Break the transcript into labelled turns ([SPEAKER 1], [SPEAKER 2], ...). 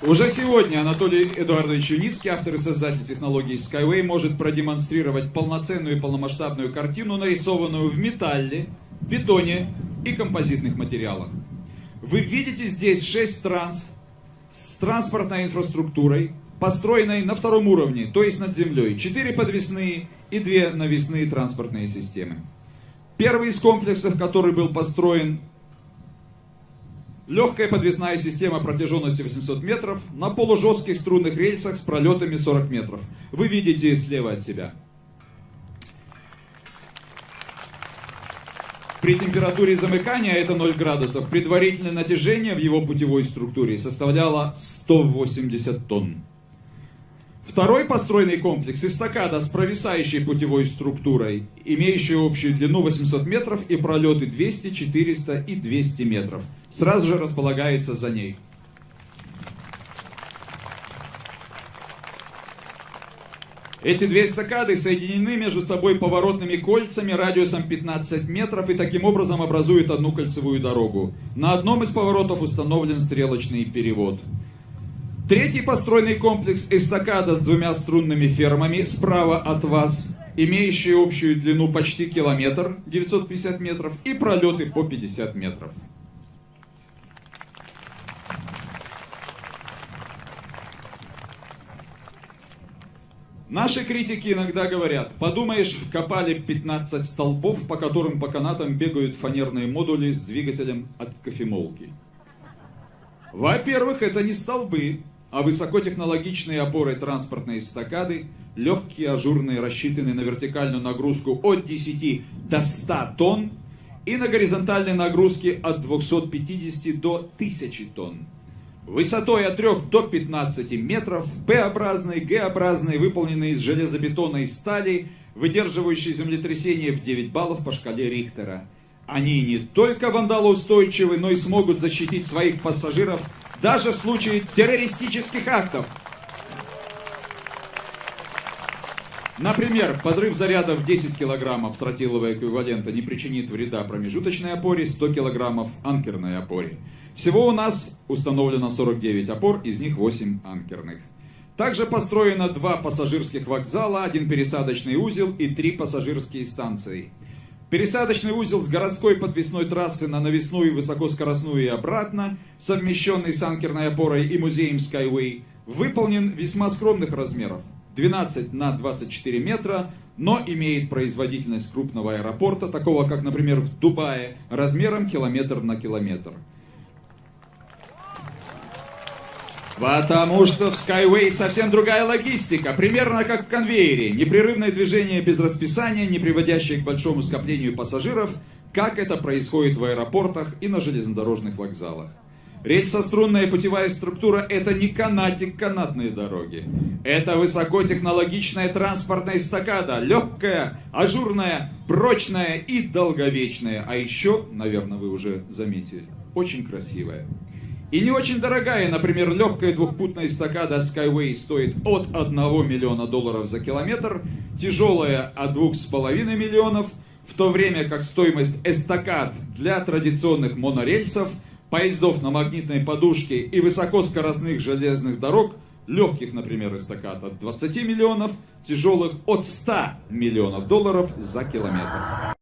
[SPEAKER 1] Уже сегодня Анатолий Эдуардович Юницкий, автор и создатель технологии Skyway, может продемонстрировать полноценную и полномасштабную картину, нарисованную в металле, бетоне и композитных материалах. Вы видите здесь 6 транс с транспортной инфраструктурой, построенной на втором уровне, то есть над землей. 4 подвесные и 2 навесные транспортные системы. Первый из комплексов, который был построен Легкая подвесная система протяженностью 800 метров на полужестких струнных рельсах с пролетами 40 метров. Вы видите слева от себя. При температуре замыкания, это 0 градусов, предварительное натяжение в его путевой структуре составляло 180 тонн. Второй построенный комплекс эстакада с провисающей путевой структурой, имеющий общую длину 800 метров и пролеты 200, 400 и 200 метров, сразу же располагается за ней. Эти две эстакады соединены между собой поворотными кольцами радиусом 15 метров и таким образом образуют одну кольцевую дорогу. На одном из поворотов установлен стрелочный перевод. Третий построенный комплекс эстакада с двумя струнными фермами справа от вас, имеющий общую длину почти километр, 950 метров, и пролеты по 50 метров. Наши критики иногда говорят, подумаешь, вкопали 15 столбов, по которым по канатам бегают фанерные модули с двигателем от кофемолки. Во-первых, это не столбы, а высокотехнологичные опоры транспортной эстакады, легкие, ажурные, рассчитанные на вертикальную нагрузку от 10 до 100 тонн и на горизонтальные нагрузки от 250 до 1000 тонн. Высотой от 3 до 15 метров, П-образные, Г-образные, выполненные из железобетонной стали, выдерживающие землетрясение в 9 баллов по шкале Рихтера. Они не только вандалоустойчивы, но и смогут защитить своих пассажиров даже в случае террористических актов. Например, подрыв заряда в 10 килограммов тротилового эквивалента не причинит вреда промежуточной опоре, 100 килограммов анкерной опоре. Всего у нас установлено 49 опор, из них 8 анкерных. Также построено два пассажирских вокзала, один пересадочный узел и три пассажирские станции. Пересадочный узел с городской подвесной трассы на навесную высокоскоростную и обратно, совмещенный с анкерной опорой и музеем Skyway, выполнен весьма скромных размеров. 12 на 24 метра, но имеет производительность крупного аэропорта, такого как, например, в Дубае, размером километр на километр. Потому что в Skyway совсем другая логистика, примерно как в конвейере. Непрерывное движение без расписания, не приводящее к большому скоплению пассажиров, как это происходит в аэропортах и на железнодорожных вокзалах. Рельсострунная путевая структура – это не канатик канатные дороги. Это высокотехнологичная транспортная эстакада, легкая, ажурная, прочная и долговечная. А еще, наверное, вы уже заметили, очень красивая. И не очень дорогая, например, легкая двухпутная эстакада Skyway стоит от 1 миллиона долларов за километр, тяжелая от 2,5 миллионов, в то время как стоимость эстакад для традиционных монорельсов, поездов на магнитной подушке и высокоскоростных железных дорог, легких, например, эстакад от 20 миллионов, тяжелых от 100 миллионов долларов за километр.